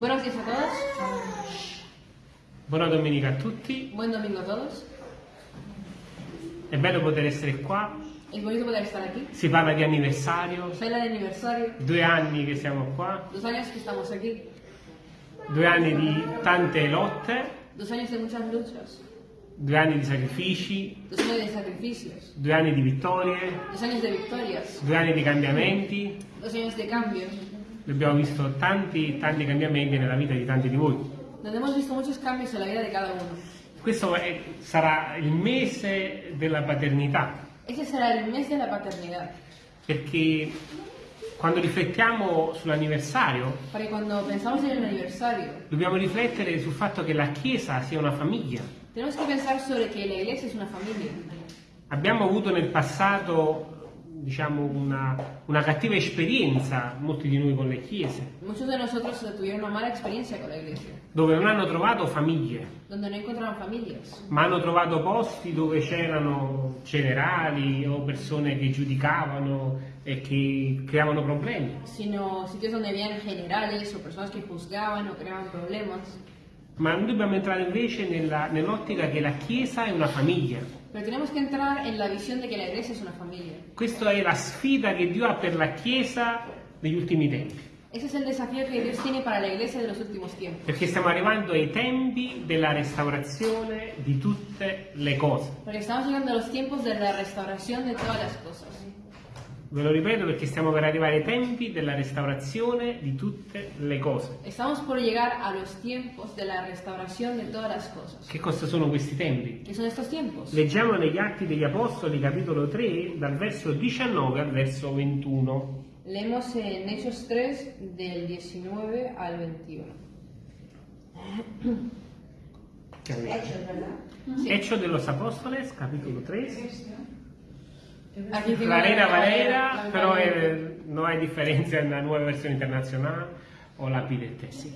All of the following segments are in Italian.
Buenos días a todos. Buona domenica a tutti, Buen domingo a todos. è bello poter essere qua, Es bonito poder estar aquí. si parla di anniversario, Se habla de aniversario. due anni che siamo qua, Dos años que estamos aquí. due anni di tante lotte, Dos años de muchas luchas. due anni di sacrifici, Dos años de sacrificios. due anni di vittorie, Dos años de victorias. due anni di cambiamenti, Dos años de cambio. Abbiamo visto tanti, tanti cambiamenti nella vita di tanti di voi. Donde hemos visto muchos cambios en la vida de cada uno. Questo è- sarà il mese della paternità, Ese será el mes de la paternidad. perché quando riflettiamo sull'anniversario dobbiamo riflettere sul fatto che la Chiesa sia una famiglia. Abbiamo avuto nel passato, diciamo, una, una cattiva esperienza, molti di noi, con le chiese, Muchos de nosotros tuvieron una mala experiencia con la iglesia, dove non hanno trovato famiglie, donde no encontraron familias, ma hanno trovato posti dove c'erano generali o persone che giudicavano e che creavano problemi. sino sitios donde habían generales o personas que juzgaban o creaban problemas. Ma noi dobbiamo entrare invece nell'ottica che la Chiesa è una famiglia. Pero tenemos que entrar en la visión de que la iglesia es una familia. Questa è la sfida che Dio ha per la Chiesa negli ultimi tempi, Ese es el desafío que Dios tiene para la iglesia de los últimos tiempos. perché stiamo arrivando ai tempi della restaurazione di tutte le cose. Porque estamos llegando a los tiempos de la restauración de todas las cosas. Ve lo ripeto perché stiamo per arrivare ai tempi della restaurazione di tutte le cose. Estamos por llegar a los tiempos de la restauración de todas las cosas. Che cosa sono questi tempi? ¿Qué son estos tiempos? Leggiamo negli Atti degli Apostoli, capitolo 3, dal verso 19 al verso 21. Leemos en Hechos 3 del 19 al 21. Che avete? Hechos, ¿verdad? Hechos de los Apóstoles, capitolo 3. La la- Valera, la- la- eh, non hai differenza nella nuova versione internazionale o la PDT. Se,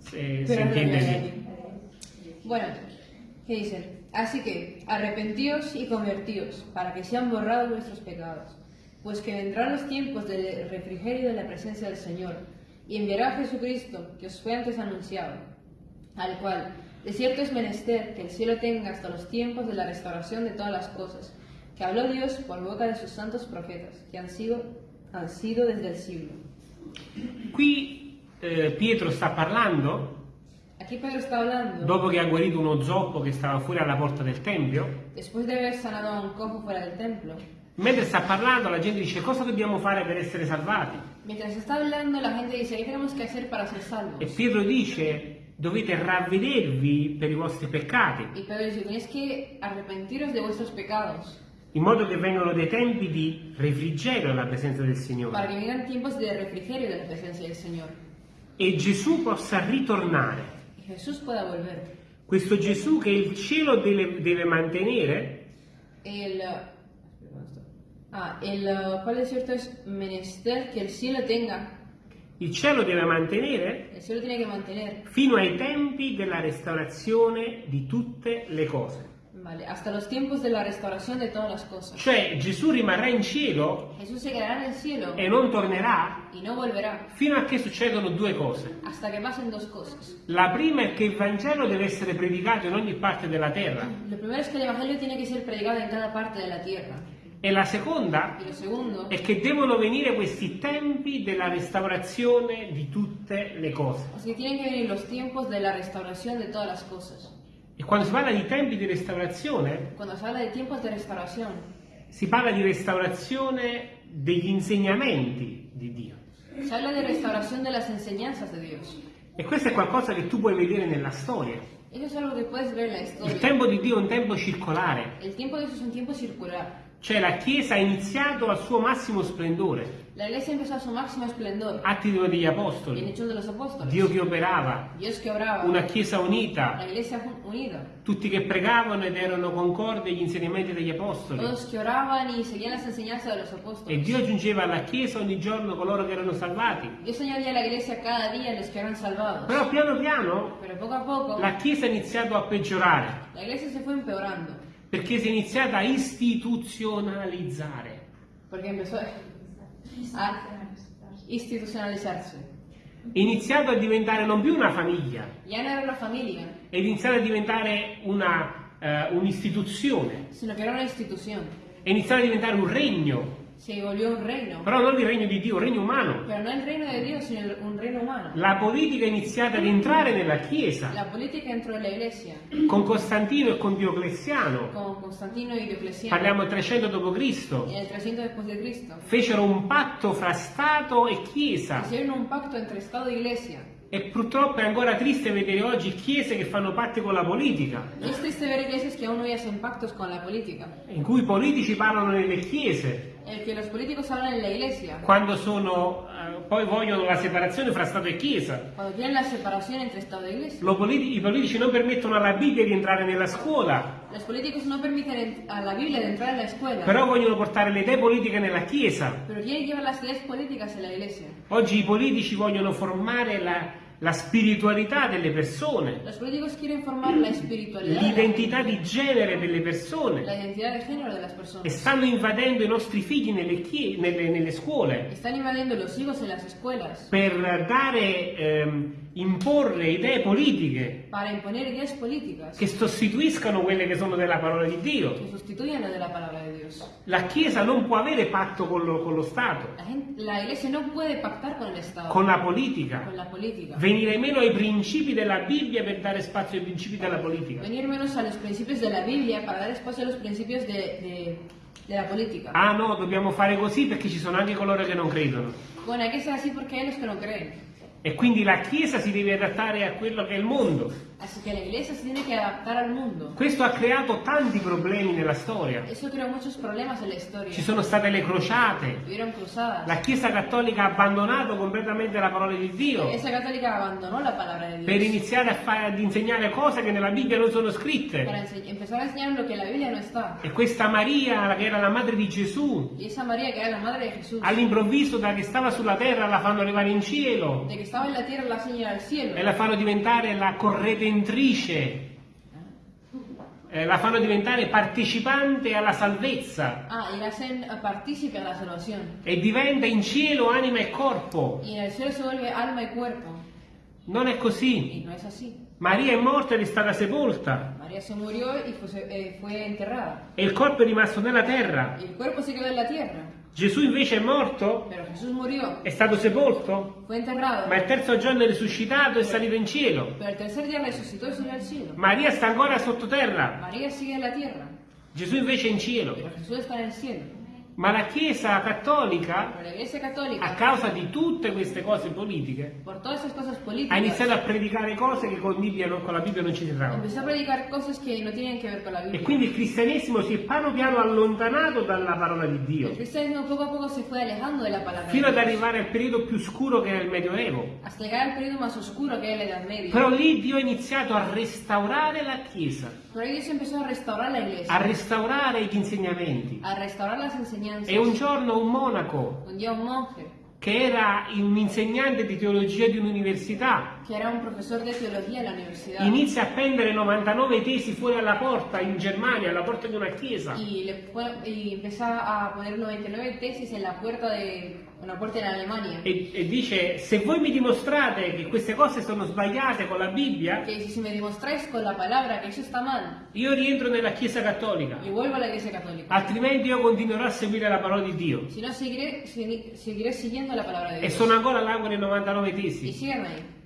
se Pero no entiende bien. Bueno, ¿qué dicen? Así que arrepentíos y convertíos para que sean borrados vuestros pecados, pues que vendrán los tiempos del refrigerio de la presencia del Señor, y enviará a Jesucristo, que os fue antes anunciado, al cual de cierto es menester que el cielo tenga hasta los tiempos de la restauración de todas las cosas, que habló Dios por boca de sus santos profetas, que han sido, han sido desde el siglo. Qui eh, Pietro sta parlando Aquí Pedro está hablando. dopo che ha guarito uno zoppo che stava fuori alla porta del tempio. Después de haber sanado a un cojo fuera del templo, Mentre sta parlando la gente dice cosa dobbiamo fare per essere salvati? mientras está hablando la gente dice, ¿qué tenemos que hacer para ser salvos? E Pietro dice dovete ravvedervi per i vostri peccati, Y Pedro dice, tenéis que arrepentiros de vuestros pecados, in modo che vengano dei tempi di refrigerio alla presenza del para Signore que vengan tiempos de refrigerio de la presencia del Señor. e Gesù possa ritornare. Jesús pueda volver. Questo Gesù che il cielo deve, deve mantenere El, ah, el, ¿cuál es cierto? Es menester que el cielo tenga, il cielo deve mantenere el cielo fino ai tempi della restaurazione di tutte le cose. Vale, hasta los tiempos de la restauración de todas las cosas. Cioè Gesù rimarrà in cielo Jesús se quedará en el cielo e non tornerà y no volverá, fino a che succedono due cose. hasta que pasen dos cosas. La prima è che il Vangelo deve essere predicato in ogni parte della terra Lo primero es que el Evangelio tiene que ser predicado en cada parte de la tierra. e la seconda Y lo segundo è che devono venire questi tempi della restaurazione di tutte le cose. es que tienen que venir los tiempos de la restauración de todas las cosas. E quando si parla di tempi di restaurazione, Cuando se habla de tiempos de restauración, si parla di restaurazione degli insegnamenti di Dio. se habla de restauración de las enseñanzas de Dios. E questo è qualcosa che tu puoi vedere nella storia. Il tempo di Dio è un tempo circolare, El tiempo de Dios es un tiempo circular. cioè la Chiesa ha iniziato al suo massimo splendore, La iglesia empezó a su máximo esplendor atti degli apostoli. Dio che operava, una Chiesa la unita, unida. tutti che pregavano ed erano concordi agli insegnamenti degli apostoli. E. Dio aggiungeva alla Chiesa ogni giorno coloro che erano salvati. Però piano piano poco a poco, la Chiesa ha iniziato a peggiorare, perché si è iniziata a istituzionalizzare. Porque empezó a institucionalizarse. è iniziato a diventare non più una famiglia, Ya no era una familia, è iniziato a diventare una, eh, un'istituzione, sino que era iniziato a diventare un regno, Se volvió un reino. però non il regno di Dio, un regno umano. Pero no el reino de Dios, sino un reino humano. La politica è iniziata ad entrare nella Chiesa La política entró en la iglesia, con Costantino e con Diocleziano. con Constantino y Diocleciano, Parliamo del 300 d.C. en el 300 después de Cristo. Fecero un patto fra Stato e Chiesa. Hicieron un pacto entre Estado e Iglesia. E purtroppo è ancora triste vedere oggi chiese che fanno patti con la politica, es triste ver iglesias que aún hacen pactos con la política, in cui i politici parlano nelle chiese, iglesia, quando sono, eh, poi vogliono la separazione fra Stato e Chiesa. cuando quieren la separación entre Estado e Iglesia. Lo politi- I politici non permettono alla Bibbia di entrare nella scuola, no entrar en la escuela, però vogliono portare le idee politiche nella Chiesa. Oggi i politici vogliono formare la, la spiritualità delle persone, l'identità di genere delle persone. De e stanno invadendo i nostri figli nelle, nelle- nelle scuole. Están invadiendo los hijos en las escuelas per dare, ehm, imporre idee politiche. Para imponer ideas políticas che sostituiscano quelle che sono della parola di Dio. La Chiesa non può avere patto con lo, con lo Stato, La, gente- la iglesia no puede pactar con el Estado, con la politica, con la política. venire meno ai principi della Bibbia per dare spazio ai principi della politica. Venir menos a los principios de la Biblia para dar espacio a los principios de, de- política. Ah no, dobbiamo fare così perché ci sono anche coloro che non credono. Bueno, hay que ser así porque hay los que no creen. E quindi la Chiesa si deve adattare a quello che è il mondo. Así que la iglesia se tiene que adaptar al mundo. Questo ha creato tanti problemi nella storia. Ci sono state le crociate, la Chiesa cattolica ha abbandonato completamente la parola di Dio per iniziare a fa- ad insegnare cose che nella Bibbia non sono scritte. no. E questa Maria, che era la madre di Gesù, all'improvviso da che stava sulla terra la fanno arrivare in cielo la tierra, la señora al cielo. e la fanno diventare la corredentrice, eh, la fanno diventare partecipante alla salvezza Ah, y la hacen eh, partícipe a la salvación. e diventa in cielo anima e corpo. Y en el cielo se vuelve alma y cuerpo. Non è così. No. Maria è morta ed è stata sepolta María se murió y fue, eh, fue enterrada. e il corpo è rimasto nella terra. Y el cuerpo se quedó en la tierra. Gesù invece è morto, è stato sepolto, ma il terzo giorno è risuscitato e è salito in cielo. Maria sta ancora sottoterra, la tierra, Gesù invece è in cielo. El. Ma la Chiesa cattolica, iglesia a causa di tutte queste cose politiche, cosas ha iniziato a predicare cose che con, Bibbia con la Bibbia non ci que no E quindi il cristianesimo si è piano piano allontanato dalla parola di Dio, El poco a poco fino ad arrivare al periodo più scuro che era il Medioevo. Media. Però lì Dio ha iniziato a restaurare la Chiesa, a restaurar la iglesia, a restaurare gli insegnamenti. a restaurar las enseñanzas. E un giorno un monaco, che era un insegnante di teologia di un'università, un inizia a appendere 99 tesi fuori alla porta in Germania, alla porta di una chiesa. y empezó a poner 99 tesis en la puerta de una puerta en Alemania. E, e dice, se voi mi dimostrate che queste cose sono sbagliate con la Bibbia, mal, io rientro nella Chiesa Cattolica, y vuelvo a la iglesia católica. altrimenti io continuerò a seguire la parola di Dio. Si no, seguiré, segui- seguiré siguiendo la palabra de E Dios. sono ancora con le 99 Y tesi,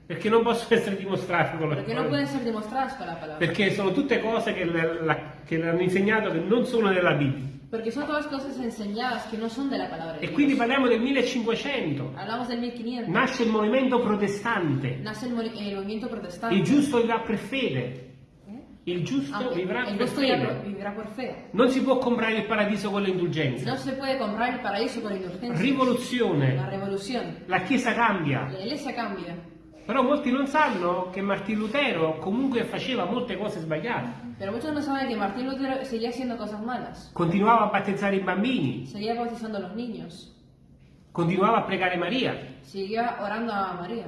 perché non possono essere dimostrate con la no parola. pueden ser demostradas con la palabra. Perché sono tutte cose che, la- che le hanno insegnato che non sono nella Bibbia. Porque son todas cosas enseñadas que no son de la palabra de E quindi Dios. parliamo del 1500. Hablamos del 1500. Nasce il movimento protestante. Nace el, mo- el movimiento protestante. Il giusto vivrà per fede. ¿Eh? Il giusto Ah, vivrà el per justo ya fede. vivirá por fe. Non si può comprare il paradiso con le indulgenze. No se puede comprar el paraíso con indulgencia. La Rivoluzione. revolución. La Chiesa cambia. La iglesia cambia. Però molti non sanno che Martin Lutero comunque faceva molte cose sbagliate. Pero muchos no saben que Martín Lutero seguía haciendo cosas malas. Continuava a battezzare i bambini, Seguía bautizando a los niños. continuava a pregare Maria, Seguía orando a María.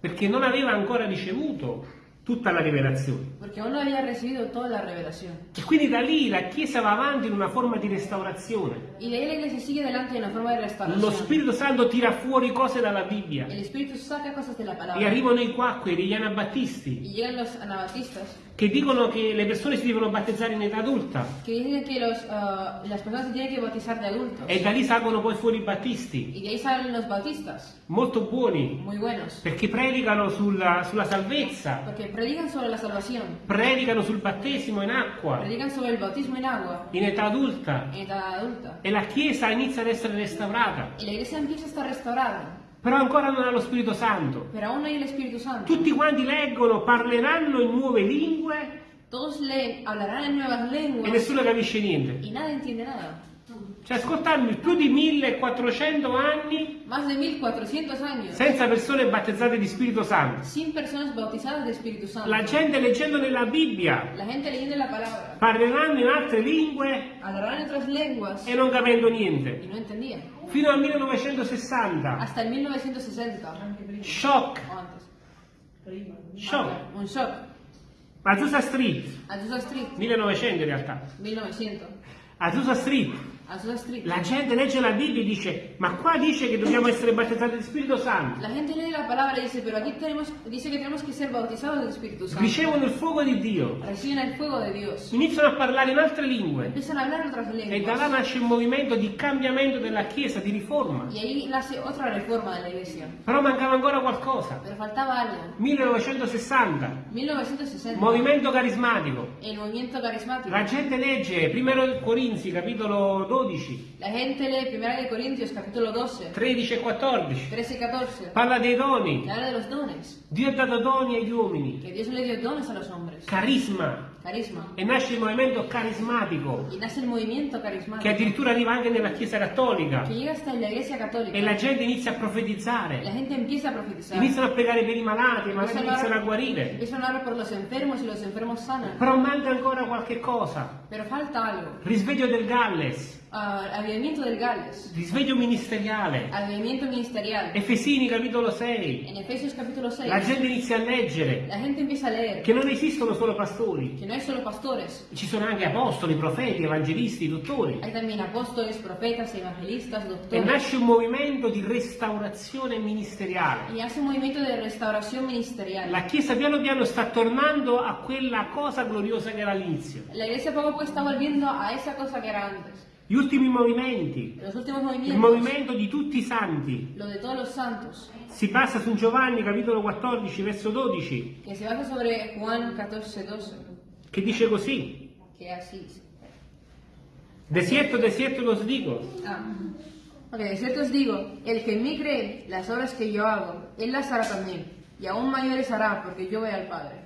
perché non aveva ancora ricevuto tutta la rivelazione. porque aún no había recibido toda la revelación. E quindi da lì la Chiesa va avanti in una forma di restaurazione. Y de ahí la iglesia sigue adelante en una forma de Lo restauración. Spirito Santo tira fuori cose dalla Bibbia e arrivano i quacqueri, gli anabattisti, Y llegan los anabatistas che dicono che le persone si devono battezzare in età adulta. Que dicen que los, ah, las personas se tienen que bautizar de adultos. e da lì salgono poi fuori i battisti, Y de ahí salen los bautistas, molto buoni, muy buenos, perché predicano sulla, sulla salvezza, porque predican sobre la salvación, predicano sul battesimo in acqua, predican sobre el bautismo en agua. In età adulta. En edad adulta. e la Chiesa inizia ad essere restaurata, Y la iglesia empieza a estar restaurada, però ancora non ha lo Spirito Santo. pero aún no hay el Espíritu Santo. Tutti quanti leggono, parleranno in nuove lingue Todos leen, hablarán en nuevas e lenguas nessuno capisce niente. y nadie entiende nada. Cioè, ascoltarmi più di 1400 anni Más de 1400 años senza persone battezzate di Spirito Santo. sin personas bautizadas de Espíritu Santo. La gente leggendo nella Bibbia La gente leyendo la palabra, parleranno in altre lingue hablarán otras lenguas e non capendo niente. no. Fino al 1960. Hasta el 1960 Shock, shock. Un shock. Azusa Street, Azusa Street, 1900 in realtà. 1900. Azusa Street. La gente legge la Bibbia e dice, ma qua dice che dobbiamo essere battezzati di Spirito Santo. La gente lee la palabra y dice, pero aquí tenemos, dice que tenemos que ser bautizados del Espíritu Santo. Ricevono il fuoco di Dio. Reciben el fuego de Dios. Iniziano a parlare in altre lingue. Empiezan a hablar otras E da là lenguas. nasce un movimento di cambiamento della Chiesa, di riforma. Y ahí nace otra reforma de la iglesia. Però mancava ancora qualcosa. Pero faltaba algo. 1960, 1960. movimento carismatico. El movimiento carismático. La gente legge 1 Corinzi, capitolo 12, La gente lee 1 de Corintios capítulo 12, 13 e 14. 13 y 14. Parla dei doni. Habla de los dones. Dio ha dato doni agli uomini. Que Dios le dio dones a los hombres. Carisma. Carisma. E nasce il movimento carismatico, Y nace el movimiento che carismático. addirittura arriva anche nella Chiesa cattolica. Que llega hasta la iglesia católica. E la gente inizia a La profetizzare. gente empieza a profetizar. Iniziano a pregare per i malati, i malati iniziano a guarire. empiezan a orar por los enfermos y los enfermos sanan. Però manca ancora qualche cosa. Pero falta algo. Risveglio del Galles, Ah, avivamiento del Gales. risveglio ministeriale. Avivamiento ministerial. Efesini capitolo 6. En Efesios capítulo 6. La gente inizia a leggere La gente empieza a leer che non esistono solo pastori, que no hay solo pastores. ci sono anche apostoli, profeti, evangelisti, dottori. Hay también apóstoles, profetas, evangelistas, E doctores. nasce un movimento di restaurazione ministeriale. Y hace un movimiento de restauración ministerial. La Chiesa piano piano sta tornando a quella cosa gloriosa che era all'inizio. La iglesia poco a poco está volviendo a esa cosa que era antes. Gli ultimi movimenti, Los il movimento di tutti i santi. lo de todos los santos, Si passa su Giovanni capitolo 14 verso 12 que se basa sobre Juan 14, 12, che dice così. que así dice. De cierto, de cierto os digo, Ah. Ok, de cierto os digo, el que en mí cree, las obras que yo hago, él las hará también, y aún mayores hará, porque yo voy al Padre.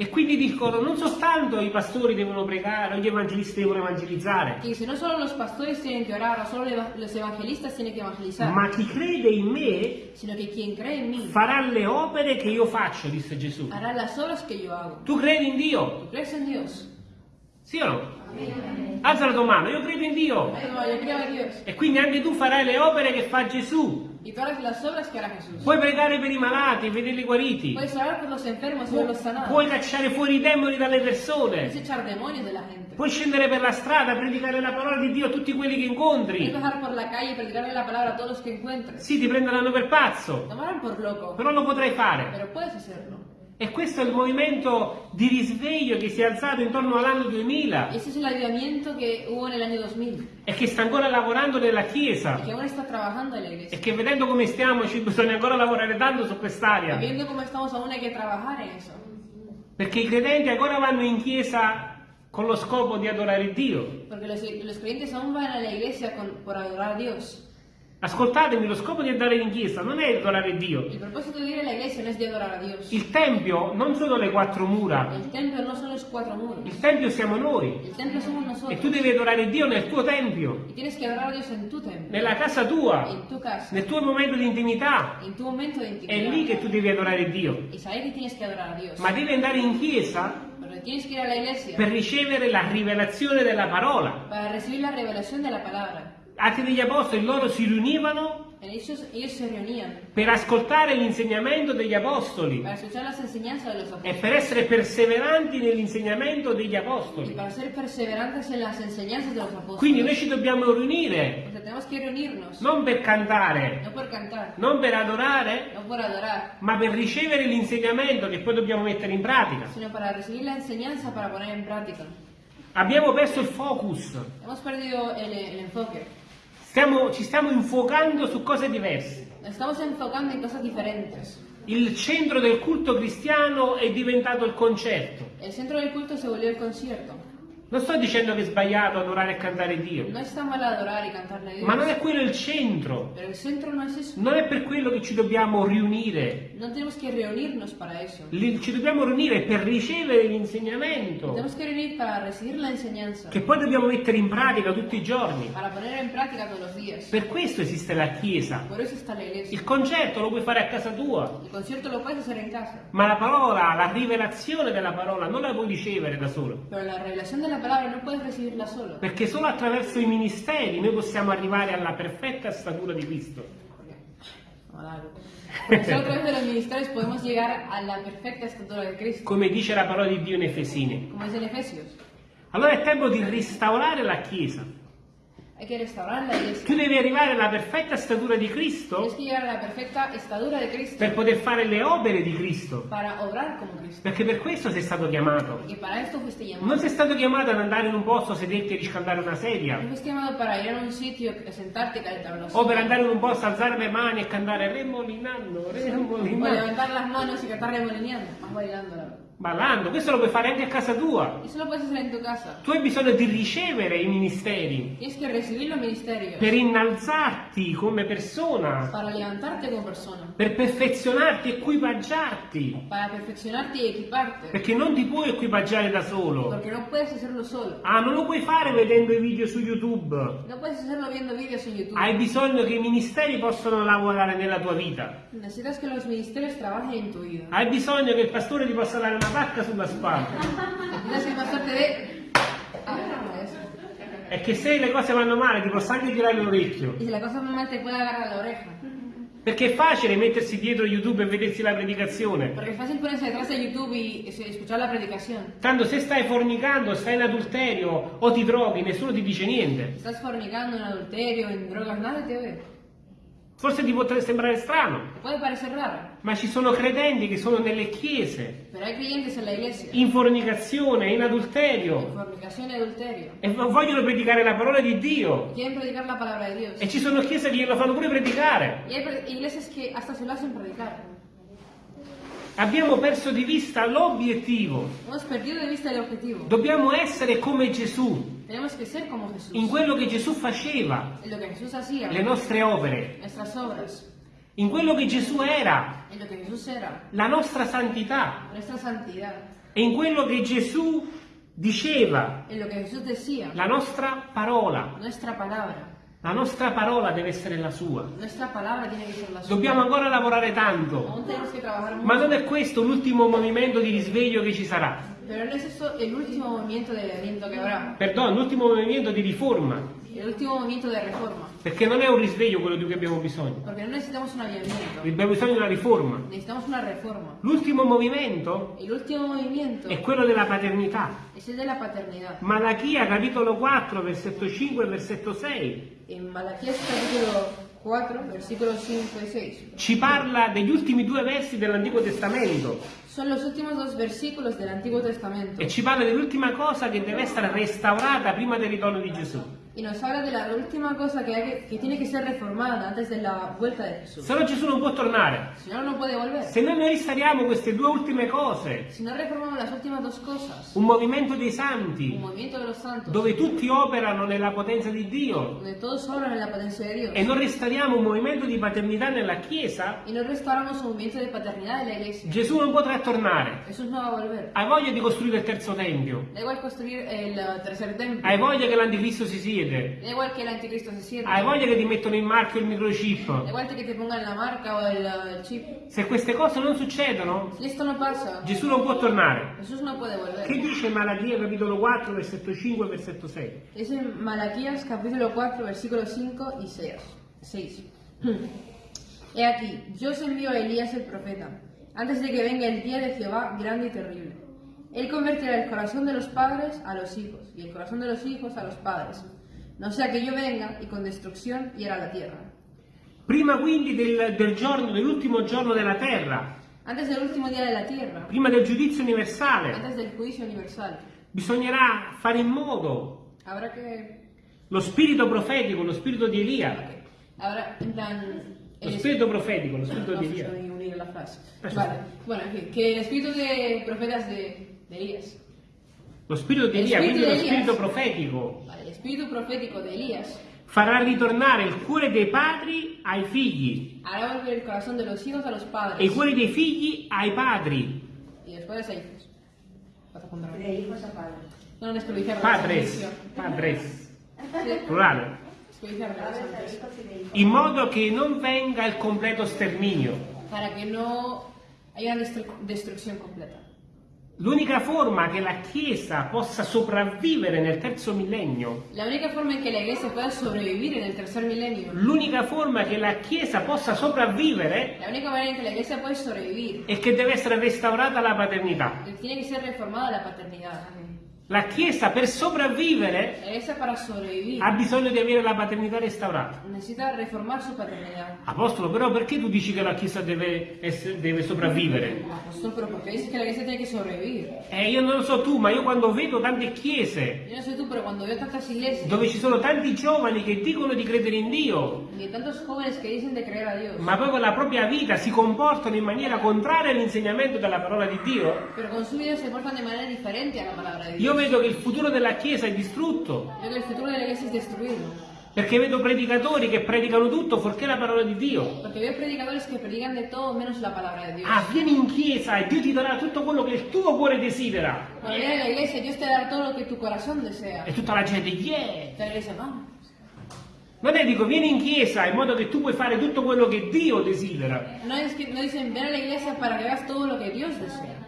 E quindi dicono non soltanto i pastori devono pregare, o gli evangelisti devono evangelizzare, Que dice, no solo los pastores tienen que orar, solo los evangelistas tienen que evangelizar, ma chi crede in me sino que quien cree en mí farà le opere che io faccio, disse Gesù. hará las obras que yo hago. Tu credi in Dio? ¿Tú crees en Dios? Sì o no? Alza la tua mano, io credo in Dio. E quindi anche tu farai le opere che fa Gesù. Y harás las obras que hará Jesús. Puoi pregare per i malati e vederli guariti. Puedes orar por los enfermos verlos sanados. puoi cacciare fuori i demoni dalle persone. echar demonios de la gente. Puoi scendere per la strada, predicare la parola di Dio a tutti quelli che incontri. Puedes bajar por la calle y predicarle la palabra a todos los que encuentres. Sì, ti prenderanno per pazzo, Tomarán por loco, però lo potrai fare. pero puedes hacerlo. E questo è il movimento di risveglio che si è alzato intorno all'anno 2000 Ese es el avivamiento que hubo en el año 2000 e che sta ancora lavorando nella Chiesa que aún está trabajando en la e iglesia. che vedendo come stiamo ci bisogna ancora lavorare tanto su quest'area. viendo cómo estamos aún hay que trabajar en eso. Perché i credenti ancora vanno in chiesa con lo scopo di adorare Dio. Los, los creyentes aún van a la iglesia con- por adorar a Dios. Ascoltatemi, lo scopo di andare in chiesa non è adorare Dio. El propósito de ir a la iglesia no es de adorar a Dios. Il Tempio non sono le quattro mura, El templo no son los cuatro muros. il Tempio siamo noi. El templo somos E nosotros. tu devi adorare Dio nel tuo Tempio, Y tienes que adorar a Dios en tu templo, nella casa tua, en tu casa, nel tuo momento di intimità. en tu momento de È intimidad. lì che tu devi adorare Dio. Y saber que tienes que adorar a Dios. Ma devi andare in chiesa per ricevere la rivelazione della parola. para recibir la revelación de la palabra. Atti degli Apostoli, loro si riunivano ellos, ellos se per ascoltare l'insegnamento degli apostoli e per essere perseveranti nell'insegnamento degli apostoli. Quindi noi ci dobbiamo riunire non per cantare, no cantar, non per adorare, no adorar, ma per ricevere l'insegnamento che poi dobbiamo mettere in pratica. Abbiamo perso il focus, perdido el, el. Stiamo- ci stiamo infuocando su cose diverse. Estamos enfocando en cosas diferentes. Il centro del culto cristiano è diventato il concerto. El centro del culto se volvió el concierto. Non sto dicendo che è sbagliato adorare e cantare Dio, No está mal adorar y cantarle a Dios, ma non è quello il centro. pero el centro no es eso. Non è per quello che ci dobbiamo riunire. No tenemos que reunirnos para eso. Li- Ci dobbiamo riunire per ricevere l'insegnamento Tenemos que reunir para recibir la enseñanza, che poi dobbiamo mettere in pratica tutti i giorni. para poner en práctica todos los días. Per questo esiste la Chiesa. Por eso está la iglesia. Il concerto lo puoi fare a casa tua, El concierto lo puedes hacer en casa, ma la parola, la rivelazione della parola non la puoi ricevere da solo. pero la revelación de la palabra no puedes recibirla solo. Perché solo attraverso i ministeri noi possiamo arrivare alla perfetta statura di Cristo. Porque solo a través de los ministerios podemos llegar a la perfecta estatura de Cristo, Come dice la parola di Dio in Efesini. como dice en Efesios. Allora è tempo di restaurare la Chiesa. Hay que restaurar la iglesia. Tu devi arrivare alla perfetta statura di Cristo la per poter fare le opere di Cristo. Perché per questo sei stato chiamato. Non sei stato chiamato ad andare in un posto, sederti e riscaldare una sedia. O per andare in un posto, alzare le mani e cantare Remolinando, O Remolinando. levantar las manos y cantar remolineando, más bailando. Ballando, questo lo puoi fare anche a casa tua. Tu casa. Tu hai bisogno di ricevere i ministeri per innalzarti come persona, persona, per perfezionarti, equipaggiarti. equiparte. Perché non ti puoi equipaggiare da solo. No solo. Ah, non lo puoi fare vedendo i video su YouTube. No vídeos en YouTube. Hai bisogno che i ministeri possano lavorare nella tua vita. Necesitas que los ministerios trabajen en tu vida. Hai bisogno che il pastore ti possa dare una pacca sulla spalla. Que. Ah. E che se le cose vanno male ti possa anche tirare l'orecchio. Y si la cosa mal te puede agarrar la oreja. Perché è facile mettersi dietro YouTube e vedersi la predicazione. Porque es fácil ponerse detrás de YouTube y escuchar la predicación. Tanto se stai fornicando, stai in adulterio o ti droghi, nessuno ti dice niente. Estás fornicando en adulterio, en drogas, nadie te ve. Forse ti potrebbe sembrare strano, ma ci sono credenti che sono nelle chiese, in fornicazione, in adulterio, fornicación y adulterio. e vogliono predicare la parola di Dio. E ci sono chiese che glielo fanno pure predicare. Y hay iglesias que hasta se lo hacen predicar. Abbiamo perso di vista l'obiettivo. Dobbiamo essere come Gesù, in quello che Gesù faceva, le nostre opere, in quello che Gesù era, la nostra santità, e in quello che Gesù diceva, la nostra parola. La nostra parola deve essere la sua. Dobbiamo ancora lavorare tanto, ma non è questo l'ultimo movimento di risveglio che ci sarà. Pero no es eso el último movimiento de aliento que habrá. L'ultimo movimento di riforma, El último movimiento de reforma. perché non è un risveglio quello di cui abbiamo bisogno. Porque no necesitamos un avivamiento. Abbiamo bisogno di una riforma. Necesitamos una reforma. L'ultimo movimento El último movimiento è quello della paternità. es el de la paternidad. Malachia capitolo 4, versetto 5 e versetto 6 En Malaquías capítulo 4, versículos 5 y 6. ci parla degli ultimi due versi dell'Antico Testamento Son los últimos dos versículos del Antiguo Testamento. e ci parla dell'ultima cosa che deve essere restaurata prima del ritorno di Gesù. Y nos habla de la última cosa que, hay que, que tiene que ser reformada antes de la vuelta de Jesús. Se no Gesù non può tornare. Si no, no puede volver. Se noi non restauriamo queste due ultime cose, Si no reformamos las últimas dos cosas, un movimento dei un santi movimiento de los santos, dove tutti operano nella potenza di Dio donde todos obran en la potencia de Dios, e non restauriamo un movimento di paternità nella Chiesa, y no restauramos un movimiento de paternidad de la iglesia, Gesù non potrà tornare. Jesús no va a volver. Hai voglia di costruire il terzo tempio? Da igual construir el uh, tercer templo, Hai voglia che l'anticristo si siede? Da igual que el anticristo se sienta, Hai voglia che ti mettono in marchio il microchip? igual que te pongan la marca o el, uh, el chip. Se queste cose non succedono, no Gesù non può tornare. No Che dice Malachia capitolo 4, versetto 5 e versetto 6? Es en Malaquías capítulo 4, versículos 5 y 6. 6. He aquí, yo os envío a Elías el profeta, antes de que venga el día de Jehová grande y terrible. Él convertirá el corazón de los padres a los hijos, y el corazón de los hijos a los padres, no sea que yo venga y con destrucción hiera la tierra. Prima quindi del, del giorno, dell'ultimo giorno della terra, Antes del último día de la tierra, prima del giudizio universale, antes del juicio universal, bisognerà fare in modo habrá que... lo spirito profetico, lo spirito di Elia, Habrá, en plan... lo el spirito profetico, lo spirito No, di Elia. Vale, bueno, en fin, que el espíritu de profetas de, de Elías, Lo spirito di Lo Elia, spirito quindi lo spirito profetico, el espíritu profético de Elías farà ritornare il cuore dei padri ai figli hará volver el corazón de los hijos a los e i padres cuori dei figli ai padri. y los padres a hijos. De hijos a padres. No, no, Padres, padres, Sí, plurale. desperdiciar Padres de hijos. In modo che non venga il completo sterminio. Para que no haya una destru- destrucción completa. L'unica forma che la Chiesa possa sopravvivere nel terzo millennio, La única forma en que la iglesia pueda sobrevivir en el tercer milenio, l'unica forma che la Chiesa possa sopravvivere la única manera en que la iglesia puede sobrevivir è che deve essere restaurata la paternità. tiene que ser reformada la paternidad. La Chiesa per sopravvivere ha bisogno di avere la paternità restaurata. Apostolo, però perché tu dici che la Chiesa deve, essere- deve sopravvivere? Apóstol, pero ¿por qué dices que la tiene que sobrevivir? Eh, io non lo so tu, ma io quando vedo tante chiese Yo no sé tú, pero cuando veo tantas iglesias dove ci sono tanti giovani che dicono di credere in Dio, ma poi con la propria vita si comportano in maniera contraria all'insegnamento della parola di Dio, pero con su vida se portan de manera diferente a la palabra de Dios. io vedo che il futuro della Chiesa è distrutto, perché vedo predicatori che predicano tutto fuorché la parola di Dio. Porque veo predicadores que predican de todo menos la palabra de Dios. Ah, vieni in chiesa e Dio ti darà tutto quello che il tuo cuore desidera. Cuando viene a la iglesia, Dios te dará todo lo que tu corazón desea. E tutta la gente, yeah! La iglesia, vamos. Non è dico, vieni in chiesa in modo che tu puoi fare tutto quello che Dio desidera. No, es que, no dicen, ven a la iglesia para que hagas todo lo que Dios desea.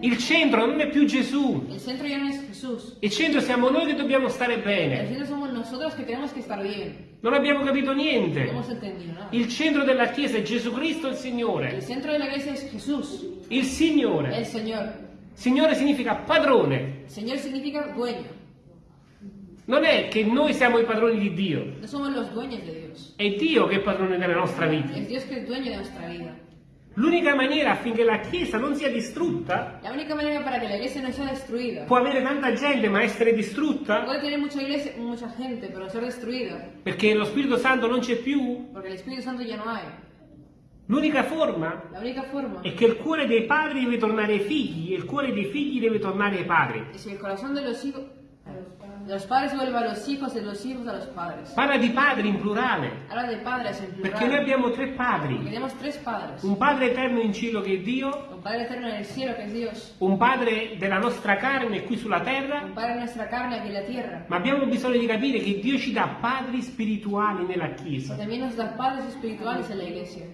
Il centro non è più Gesù. El centro ya no es Jesús. Il centro siamo noi che dobbiamo stare El bene. centro somos nosotros que tenemos que estar bien. Non abbiamo capito No niente. hemos entendido nada. Il centro della Chiesa è Gesù Cristo il El Signore. centro de la iglesia es Jesús, Il el Signore. Señor. Signore significa padrone. Señor significa dueño. Non è che noi siamo i padroni di Dio. No somos los dueños de Dios. È Dio che è padrone della nostra vita. Es Dios que es dueño de nuestra vida. L'unica maniera affinché la Chiesa non sia distrutta, La única manera para que la iglesia no sea destruida. può avere tanta gente ma essere distrutta, Puede tener mucha iglesia, mucha gente, pero ser destruida. perché lo Spirito Santo non c'è più. Porque el Espíritu Santo ya no hay. L'unica forma forma è che il cuore dei padri deve tornare ai figli e il cuore dei figli debe tornare ai padri. es el corazón de los hijos, los padres vuelva a los hijos, de los hijos a los padres. Parla di padri in plurale, Habla de padres en perché noi abbiamo tre padri. Un padre eterno in cielo che è Dio, Un padre eterno en el cielo, que es Dios. un padre della nostra carne qui sulla Un terra, padre en nuestra carne en la tierra. ma abbiamo bisogno di capire che Dio ci dà padri spirituali nella Chiesa. también nos da padres espirituales en la iglesia.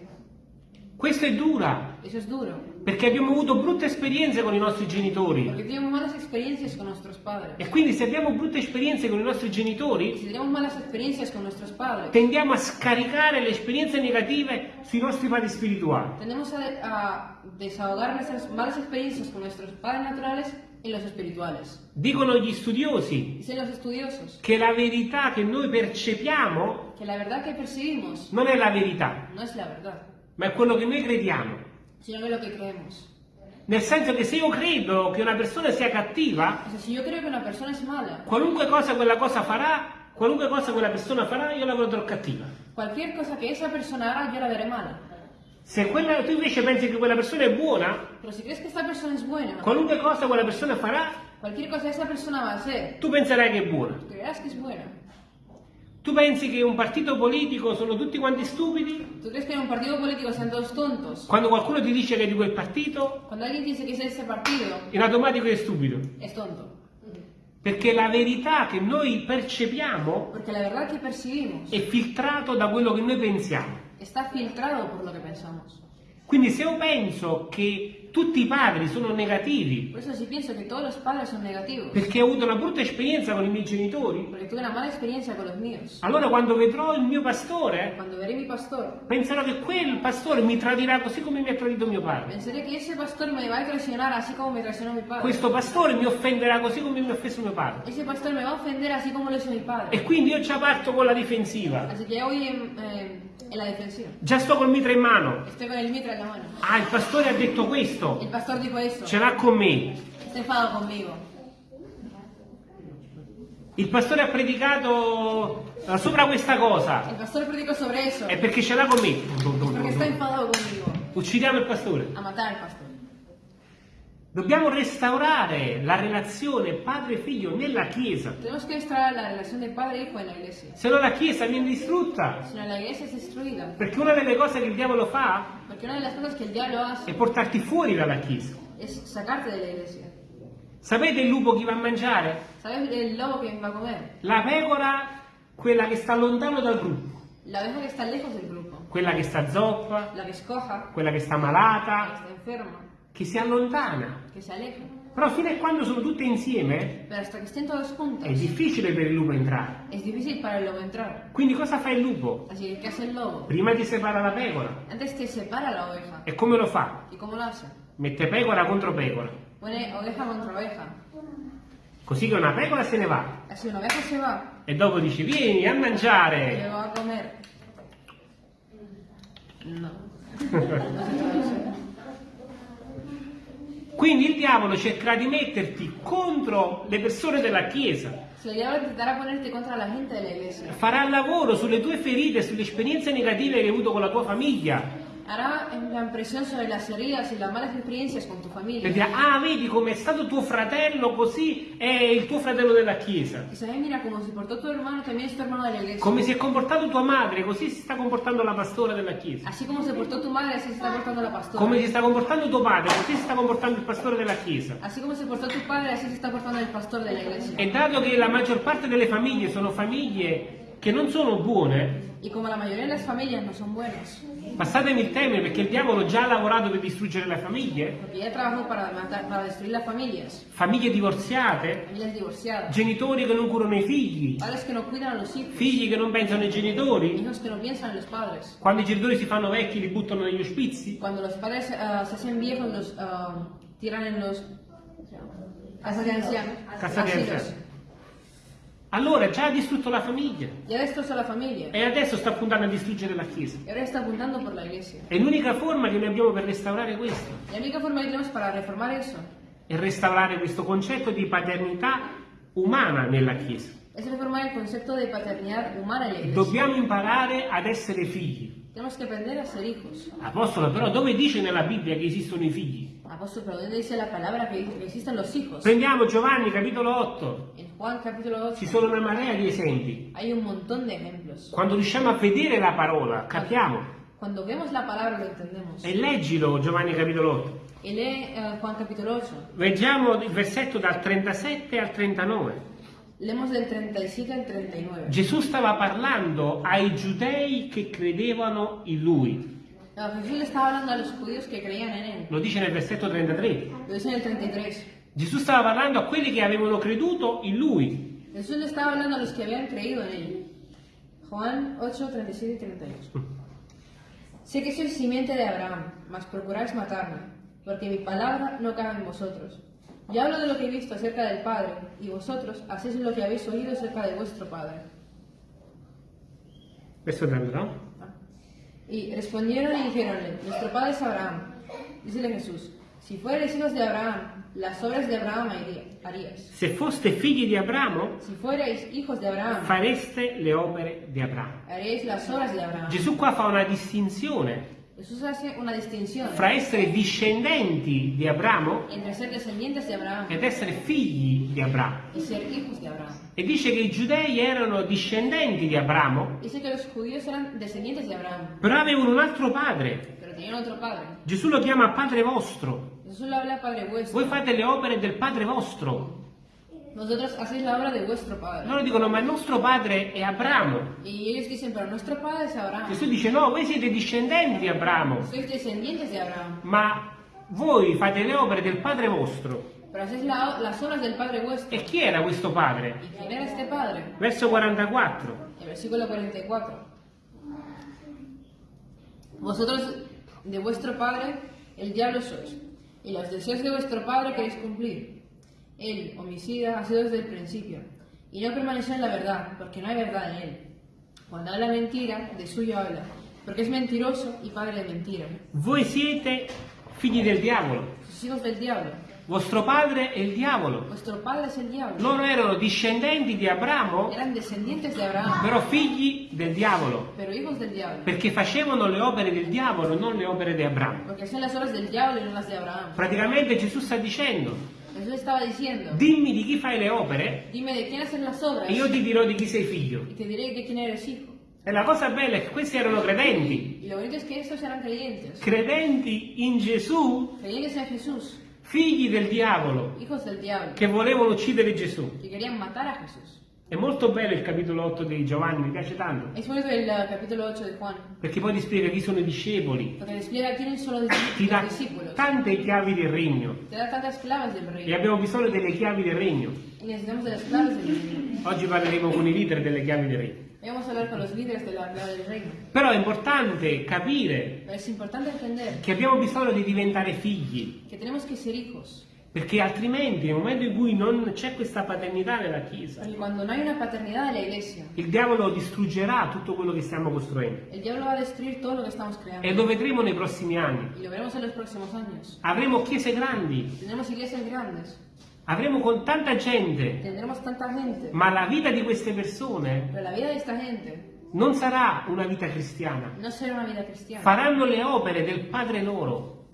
Questo è dura, Eso es duro. Perché abbiamo avuto brutte esperienze con i nostri genitori. Porque tenemos malas experiencias con nuestros padres. E quindi se abbiamo brutte esperienze con i nostri genitori, si tenemos malas experiencias con nuestros padres, tendiamo a scaricare le esperienze negative sui nostri padri spirituali. tendemos a, a desahogar nuestras malas experiencias con nuestros padres naturales en los espirituales. Dicono gli studiosi che la verità che noi percepiamo que la verdad que percibimos non è la verità, no es la verdad, ma è quello che noi crediamo. Sino lo que creemos. Nel senso che se io credo che una persona sia cattiva, O sea, si yo creo que una persona es mala, qualunque cosa quella cosa farà, qualunque cosa quella persona farà, io la vedrò cattiva. cualquier cosa que esa persona haga, yo la veré mala. Se quella- tu invece pensi che quella persona è buona, buena, qualunque cosa quella persona farà, cosa persona va a hacer, tu penserai che è buona. creerás que es buena. Tu pensi che un partito politico sono tutti quanti stupidi? ¿Tú crees que en un partido político sean todos tontos? Quando qualcuno ti dice che è di quel partito, Cuando alguien dice que es de ese partido, in automatico è stupido. es tonto. Perché la verità che noi percepiamo percibimos è filtrato da quello che noi pensiamo. Quindi se io penso che tutti i padri sono negativi, Por eso sí pienso que todos los padres son negativos. perché ho avuto una brutta esperienza con i miei genitori. Porque tuve una mala experiencia con los míos. Allora quando vedrò il mio pastore, Cuando veré mi pastor, penserò che quel pastore mi tradirà così come mi ha tradito mio padre. pensaré que ese pastor me va a traicionar así como me traicionó mi padre. Questo pastore mi offenderà così come mi ha offeso mio padre. Ese pastor me va a ofender así como lo hizo mi padre. E quindi io già parto con la difensiva. Así que en, eh, en la defensiva. Già sto col mitra in mano. Estoy con el mitra la mano. Ah, il pastore ha detto questo. El pastor dijo eso. Ce l'ha con me. Enfadado conmigo. Il pastore ha predicato eh, sopra questa cosa. El pastor predicó sobre eso. È perché ce l'ha con me. Porque está enfadado conmigo. Uccidiamo il pastore. A matar al pastor. Dobbiamo restaurare la relazione padre-figlio nella Chiesa. Tenemos que restaurar la relación de padre e hijo en la iglesia. Se no la Chiesa viene distrutta. Si no, la iglesia es destruida. Perché una delle cose che il diavolo fa Porque una de las cosas que el diablo hace è portarti fuori dalla Chiesa. es sacarte de la iglesia. Sapete il lupo chi va a mangiare? ¿Sabes el lobo que va a comer? La pecora, quella che sta lontano dal gruppo. La oveja que está lejos del grupo. Quella che sta zoppa, La que escoja, quella che sta la que malata, está enferma, che si allontana. que se aleja. Però fino a quando sono tutte insieme Pero hasta que estén todos juntos, è difficile per il lupo entrare. es difícil para el lobo entrar. Quindi cosa fa il lupo? Así que, ¿qué hace el lobo? Prima ti separa la pecora. Antes te separa la oveja. E come lo fa? ¿Y cómo lo hace? Mette pecora contro pecora. Pone oveja contra oveja. Così che una pecora se ne va. Así una oveja se va E dopo dice vieni a mangiare. luego va a comer. No. Quindi il diavolo cercherà di metterti contro le persone della Chiesa. Farà lavoro sulle tue ferite, sulle esperienze negative che hai avuto con la tua famiglia. Hará presión sobre las heridas y las malas experiencias con tu E familia. dirà, ah vedi come è stato tuo fratello, così è il tuo fratello della Chiesa. Y sabes, mira, como se portó tu hermano, también es tu hermano de la iglesia. Come si è comportato tua madre, così si sta comportando la pastora della Chiesa. Así como se portó tu madre, así se está portando la pastora. Come si sta comportando tuo padre, così si sta comportando il pastore della Chiesa. Así como se portó tu padre, así se está portando el pastor de la iglesia. E dato che la maggior parte delle famiglie sono famiglie che non sono buone, Y como la mayoría de las familias no son buenas, passatemi il termine perché il diavolo già ha lavorato per distruggere le famiglie, para matar, para famiglie divorziate, genitori che non curano i figli, que no figli che non pensano ai genitori, no quando i genitori si fanno vecchi li buttano negli ospizi, Cuando los padres ah, se hacen viejos, los ah, tiran en los casas de ancianos, Casa di asilos. anziani. Allora già ha distrutto la famiglia Ya destrozó la familia e adesso sta puntando a distruggere la Chiesa. y ahora está apuntando por la iglesia. È l'unica forma che noi abbiamo per restaurare questo, La única forma que tenemos para reformar eso è restaurare questo concetto di paternità umana nella Chiesa. es reformar el concepto de paternidad humana en la iglesia. Dobbiamo imparare ad essere figli. Tenemos que aprender a ser hijos. Apostolo, però dove dice nella Bibbia che esistono i figli? Apóstol, pero ¿dónde dice la palabra que, existen los hijos? Prendiamo Giovanni capitolo 8, En Juan capítulo 8 ci sono una marea di esempi. hay un montón de ejemplos. Quando riusciamo a vedere la parola, capiamo. Cuando vemos la palabra lo entendemos. E leggilo Giovanni capitolo 8. Y lee eh, Juan capítulo 8. Leggiamo il versetto dal 37 al 39. Leemos del 37 al 39. Gesù stava parlando ai giudei che credevano in lui. No, Jesús le estaba hablando a los judíos que creían en él. Lo dice nel versetto 33. Lo dice en el 33. Gesù stava parlando a quelli che avevano creduto in lui. Jesús le estaba hablando a los que habían creído en él. Juan 8, 37 y 38. Sé que sois simiente de Abraham, mas procuráis matarme, porque mi palabra no cabe en vosotros. Yo hablo de lo que he visto acerca del Padre, y vosotros hacéis lo que habéis oído acerca de vuestro Padre. Verso 32. Y respondieron y dijeronle, nuestro Padre es Abraham. Dícele Jesús, si fuereis hijos de Abraham, las obras de Abraham haría- haríais. Se foste figli di Abramo, Si fuereis hijos de Abraham, fareste le opere di Abramo. haríais las obras de Abraham. Gesù qua fa una distinzione Jesús hace una distinción fra essere discendenti di Abramo entre ser descendientes de Abraham ed essere figli di Abramo. E dice che i giudei erano discendenti di Abramo, però avevano un altro padre. Gesù lo chiama Padre vostro. Voi fate le opere del Padre vostro. Vosotros hacéis la obra de vuestro Padre. Loro dicono, ma il nostro padre è Abramo. Y ellos dicen, pero nuestro Padre es Abraham. Gesù dice, no, voi siete discendenti di Abramo, Sois descendientes de Abraham. ma voi fate le opere del Padre vostro. Pero hacéis la- las obras del Padre vuestro. E chi era questo Padre? ¿Y quién era este Padre? Verso 44. El versículo 44. Vosotros de vuestro padre el diablo sois, y los deseos de vuestro padre queréis cumplir. Él, homicida, ha sido desde el principio, y no permaneció en la verdad, porque no hay verdad en él. Cuando habla mentira, de suyo habla, porque es mentiroso y padre de mentira. Voi siete figli del diavolo. Sus hijos del diablo. Vostro padre è il diavolo. Diablo. Loro erano discendenti di Abramo, de però figli del diavolo, diablo, perché facevano le opere del diavolo, non le opere di Abramo. Abraham. Praticamente Gesù sta dicendo, Jesús estaba diciendo, dimmi di chi fai le opere obras e io ti dirò di chi sei figlio. E la cosa bella è che questi erano credenti, es que credenti in Gesù, creyentes en Jesús, figli del diavolo, che volevano uccidere Gesù. È molto bello il capitolo 8 di Giovanni, mi piace tanto, Es bonito el capítulo 8 de Juan, perché poi ti spiega chi sono i discepoli, ti dà tante chiavi del regno. E abbiamo bisogno delle chiavi del regno. Oggi parleremo con i leader delle chiavi del regno. A hablar con los líderes de la del reino. Però è importante capire es importante entender che abbiamo bisogno di diventare figli, que tenemos que ser hijos. perché altrimenti nel momento in cui non c'è questa paternità nella Chiesa, Porque cuando no hay una paternidad de la iglesia, il diavolo distruggerà tutto quello che stiamo costruendo. el diablo va a destruir todo lo que estamos creando. E lo vedremo nei prossimi anni. Y lo veremos en los próximos años. Avremo chiese grandi, Tendremos iglesias grandes, avremo con tanta gente, tendremos tanta gente, ma la vita di queste persone pero la vida de esta gente non sarà una vita cristiana. no una vida cristiana. Faranno le opere del Padre loro,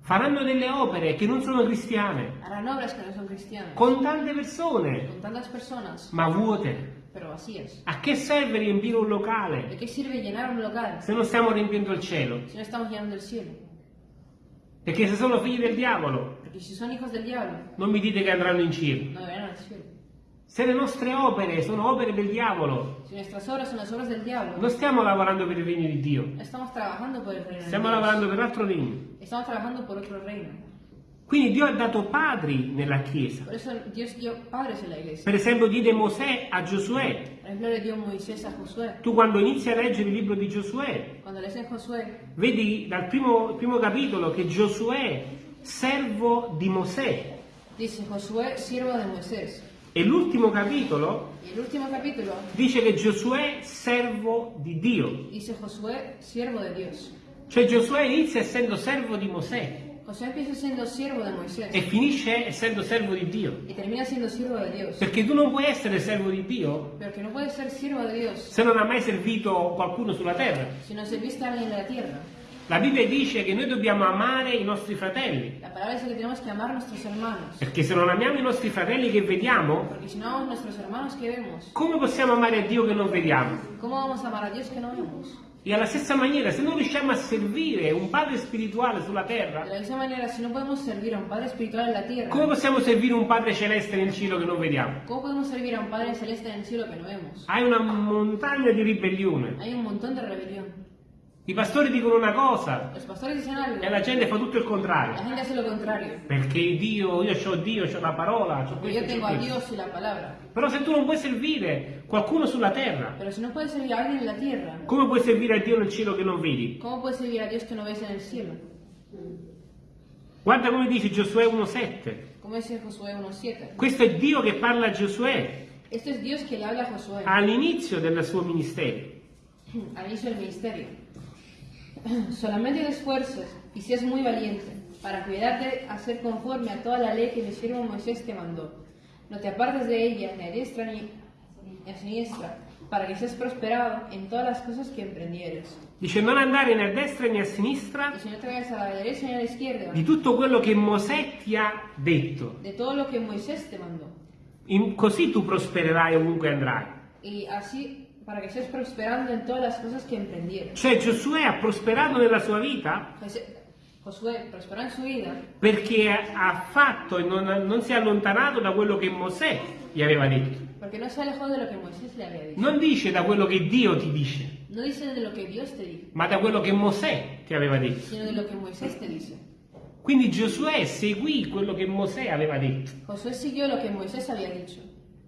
faranno delle opere che non sono cristiane, no con tante persone, con personas, ma vuote. A che serve riempire un ¿De locale un se non stiamo riempiendo il cielo? si no estamos llenando el cielo? Perché se sono figli del diavolo, diablo, non mi dite che andranno in cielo. no. Se le nostre opere sono opere del diavolo, diablo, non stiamo lavorando per il regno di Dio, stiamo lavorando per l'altro regno. Quindi Dio ha dato padri nella Chiesa. Por eso Dios dio padres en la iglesia. Per esempio diede Mosè a Giosuè. Dio. Tu quando inizi a leggere il libro di Giosuè, vedi dal primo, primo capitolo che Giosuè, servo di Mosè, dice Josué, siervo de Moisés. e l'ultimo capitolo capítulo dice che Giosuè, servo di Dio. dice Josué, siervo de Dios. Cioè Giosuè inizia essendo servo di Mosè Josué empieza siendo siervo de Moisés e finisce essendo servo di Dio. y termina siendo siervo de Dios. Perché tu non puoi essere servo di Dio Pero que no puede ser siervo de Dios se non ha mai servito qualcuno sulla terra. si no serviste a alguien en la tierra. La Bibbia dice che noi dobbiamo amare i nostri fratelli, La palabra dice que tenemos que amar a nuestros hermanos. perché se non amiamo i nostri fratelli che vediamo, no hermanos come possiamo amare a Dio che non vediamo? ¿cómo vamos a amar a Dios que no E alla stessa maniera, se non riusciamo a servire un padre spirituale sulla De terra, la misma manera, si no podemos servir a un Padre espiritual en la tierra, come possiamo servire un padre celeste nel cielo che non vediamo? ¿cómo podemos servir a un Padre celeste en el cielo que no vemos? Hai una montagna di ribellione. Hay un montón de rebelión. I pastori dicono una cosa e la gente fa tutto il la contrario. Perché Dio, io ho Dio, ho la parola, ho questo, yo tengo a y la palabra. Però se tu non puoi servire qualcuno sulla terra, no la tierra, come puoi servire a Dio nel cielo che non vedi? ¿cómo puedes servir a Dios que no ves en el cielo? Guarda come dice Giosuè 1,7. Como dice Josué 1.7. Questo è Dio che parla a Giosuè all'inizio del suo ministero. al inicio del ministerio. Solamente te esfuerces y seas muy valiente para cuidarte a ser conforme a toda la ley que mi siervo Moisés te mandó. No te apartes de ella ni a diestra ni a siniestra, para que seas prosperado en todas las cosas que emprendieres. Dice non andare né a destra né a sinistra Y si no te vayas a la derecha ni a la izquierda, di tutto quello che Mosè ti ha detto. de todo lo que Moisés te mandó. In- così tu prospererai ovunque andrai. Y así, para que estés prosperando en todas las cosas que emprendieres. Cioè Giosuè ha prosperato nella sua vita José- Josué prosperó en su vida perché ha fatto e non, non si è allontanato da quello che Mosè gli aveva detto. porque no se alejó de lo que Moisés le había dicho. Non dice da quello che Dio ti dice, No dice de lo que Dios te dijo, ma da quello che Mosè ti aveva detto. sino de lo que Moisés te dice. Quindi Giosuè seguì quello che Mosè aveva detto Josué siguió lo que Moisés había dicho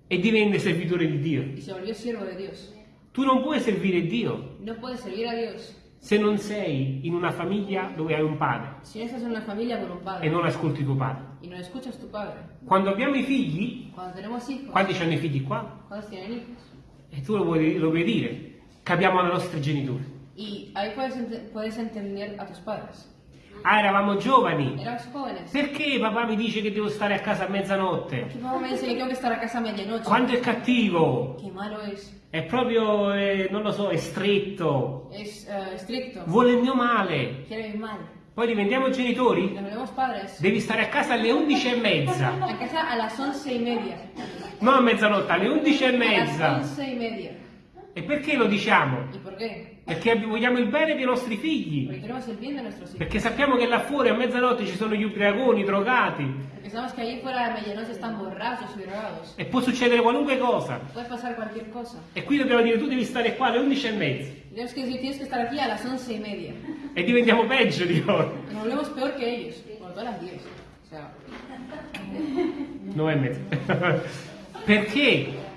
e divenne servitore di Dio. y se volvió siervo de Dios. Tu non puoi servire Dio No puedes servir a Dios se non sei in una famiglia dove hai un padre un e padre non ascolti tuo padre. no tu padre. Quando abbiamo i figli, hijos, quanti hanno i figli qua? E tu lo puoi, lo puoi dire, capiamo ai nostri genitori. Y ahí puedes, puedes entender a tus padres. Ah, eravamo giovani. Eras jóvenes. Perché papà mi dice che devo stare a casa a mezzanotte? Mi papá me dice tengo que estar a casa a medianoche. Quanto è cattivo? Qué malo es. È proprio, eh, non lo so, è stretto. Es eh, estricto. Vuole il mio male. Quiere mi mal. Poi diventiamo genitori? Volvemos padres. Devi stare a casa alle 11 e mezza. A casa a las once y media. Non a mezzanotte, alle 11 e mezza. once y media. E perché lo diciamo? Perché vogliamo il bene dei nostri figli. Perché sappiamo che là fuori a mezzanotte ci sono gli ubriaconi, i drogati. E può succedere qualunque cosa. E qui dobbiamo dire tu devi stare qua alle 11 e mezza. E diventiamo peggio di loro. Nos volvemos peor que ellos. Como todas las diez. O sea, 9 e mezza. Perché?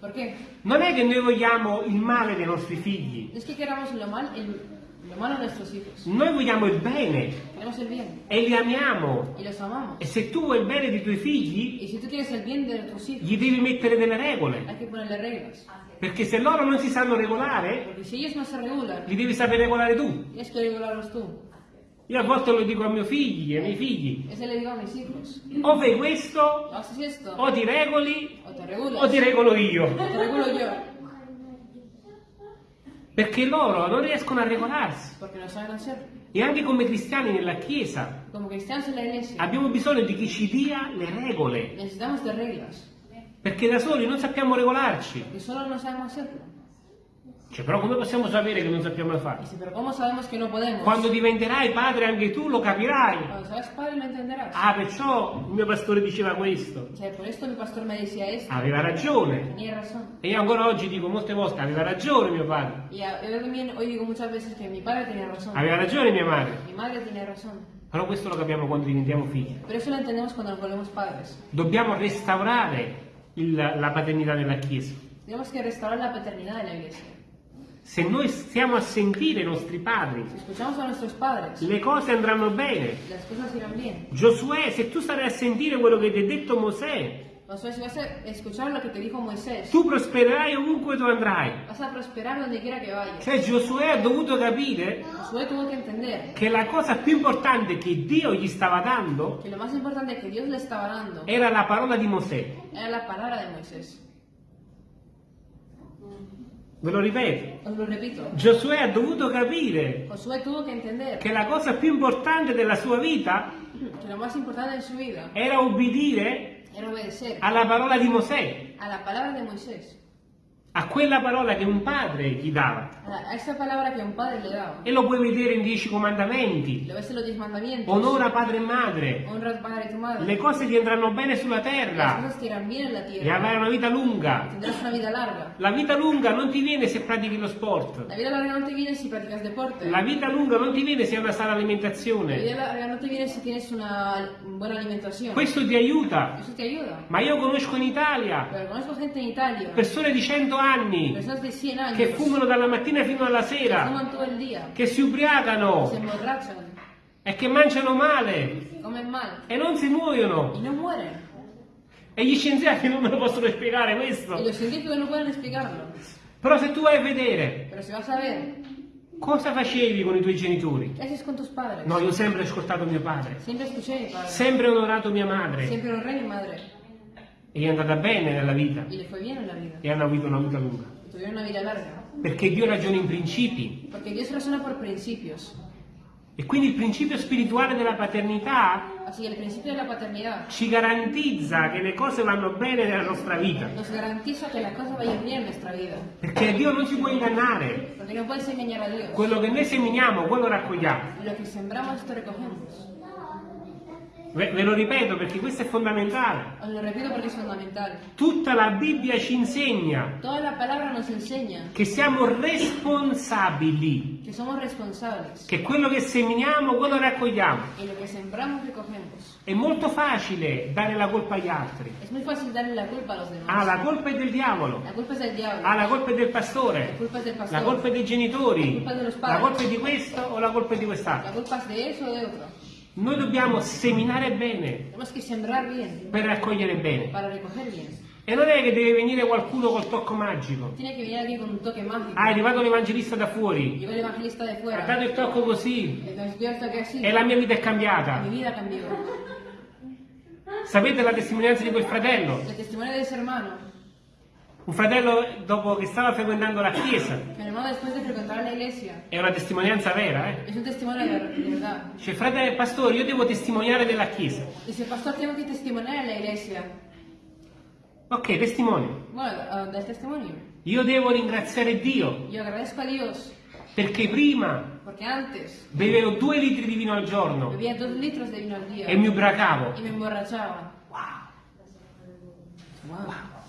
Ya lo saben. ¿Por qué? Non è che noi vogliamo il male dei nostri figli. Es que queramos lo, mal, el- lo malo de nuestros hijos. Noi vogliamo il bene Queremos el bien. e li amiamo. Y los amamos. E se tu vuoi il bene dei tuoi figli, Y si tú quieres el bien de tus hijos, gli devi mettere delle regole. hay que ponerle reglas. Perché se loro non si sanno regolare, Porque si ellos no se regulan, li devi sapere regolare tu. tienes que regularlos tú. Io a volte lo dico a mio figli, ai miei figli. Eso le digo a mis hijos. O fai questo, O haces esto, o ti regoli, o regulas. o ti regolo io. o te regulo yo. Perché loro non riescono a regolarsi. E anche come cristiani nella Chiesa abbiamo bisogno di chi ci dia le regole. Perché da soli non sappiamo regolarci. Porque solo no sabemos hacerlo. Cioè, però come possiamo sapere che non sappiamo fare? Dice, pero ¿cómo sabemos que no podemos? Quando diventerai padre anche tu lo capirai. Cuando seas padre lo entenderás. Ah, perciò il mio pastore diceva questo. O sea, por esto mi pastor me decía esto. Aveva ragione. Tenía. E io ancora oggi dico molte volte, aveva ragione mio padre. A- yo también hoy digo muchas veces que mi padre tenía razón. Aveva ragione mia madre. Mi madre tiene razón. Però questo lo capiamo quando diventiamo figli. Pero eso lo entendemos cuando nos volvemos padres. Dobbiamo restaurare il- la paternità nella Chiesa. Tenemos que restaurar la paternidad de la iglesia. Se noi stiamo a sentire i nostri padri, padres, le cose andranno bene. Giosuè, se tu starai a sentire quello che ti ha detto Mosè, Josué, si vas a escuchar lo que te dijo Moisés, tu prospererai ovunque tu andrai. vas a prosperar donde quiera que vayas. Cioè Giosuè ha dovuto capire entender che la cosa più importante che Dio gli stava dando que lo más importante que Dios le estaba dando era la parola di Mosè. era la palabra de Moisés. Ve lo ripeto. Os lo repito. Giosuè ha dovuto capire Josué tuvo que entender. che la cosa più importante della sua vita que lo más importante en su vida era obbedire era obedecer. alla parola di Mosè, a la palabra de Moisés, a quella parola che un padre gli dava. a, la- esa palabra que un padre le daba. E lo puoi vedere in Dieci Comandamenti. Lo ves en los diez mandamientos. Onora padre e madre. Honra padre y tu madre. Le cose ti andranno bene sulla Las terra cosas te bien en la e tierra. avrai una vita lunga. Tendrás una vida larga. La vita lunga non ti viene se pratichi lo sport. La vida larga no te viene si practicas deporte. La vita lunga non ti viene se hai una sana La alimentazione. vida larga no te viene si tienes una buena alimentación. Questo ti aiuta. Eso te ayuda. Ma io conosco in Italia Pero conozco gente en Italia, persone di 100 anni personas de 100 años, che fumano dalla mattina fino alla sera, che si ubriacano e che mangiano male e non si muoiono. E gli scienziati non me lo possono spiegare questo. Però se tu vai a vedere cosa facevi con i tuoi genitori. No, io ho sempre ascoltato mio padre. sempre onorato mia madre e gli è andata bene nella vita e hanno avuto una vita lunga. Perché Dio ragiona in principi e quindi il principio spirituale della paternità Así que el principio de la paternidad ci garantizza che le cose vanno bene nella nostra vita. Perché Dio non si può ingannare. No. Quello che noi seminiamo, quello raccogliamo. Ve, ve lo ripeto perché questo è fondamentale. Lo repito porque es fundamental. Tutta la Bibbia ci insegna Toda la palabra nos enseña che siamo responsabili, que somos responsables che quello che seminiamo, quello raccogliamo. y lo que sembramos recogemos. È molto facile dare la colpa agli altri. Es muy fácil darle la culpa a los demás. Ah, la colpa è del diavolo. La culpa es del diablo. Ah, la colpa è del La pastore. culpa es del pastor. La colpa è dei genitori. La colpa è La colpa è di questo o la colpa è di La quest'altro. culpa es de eso o de otro. Noi dobbiamo seminare bene per raccogliere bene. E non è che deve venire qualcuno col tocco magico. Mágico. Ah, arrivato l'evangelista da fuori. Ha dato il tocco così. Así. E la mia vita è cambiata. vida cambió. Sapete la testimonianza di quel fratello? El testimonio de ese hermano. Un fratello dopo che stava frequentando la chiesa. Mi hermano después de frecuentar la iglesia. È una testimonianza vera, eh? Es un testimonio de, de verdad. Dice, fratello, pastore, io devo testimoniare della chiesa. Dice, pastor, tengo que testimoniar en la iglesia. Ok, testimonio. Bueno, ah, del testimonio. Io devo ringraziare Dio Yo agradezco a Dios perché prima porque antes bevevo due litri di vino al giorno vino al e mi ubracavo. y me emborrachaba. Wow. Wow.